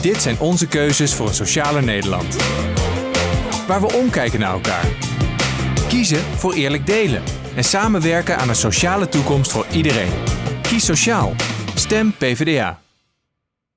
Dit zijn onze keuzes voor een socialer Nederland. Waar we omkijken naar elkaar. Kiezen voor eerlijk delen. En samenwerken aan een sociale toekomst voor iedereen. Kies sociaal. Stem PvdA.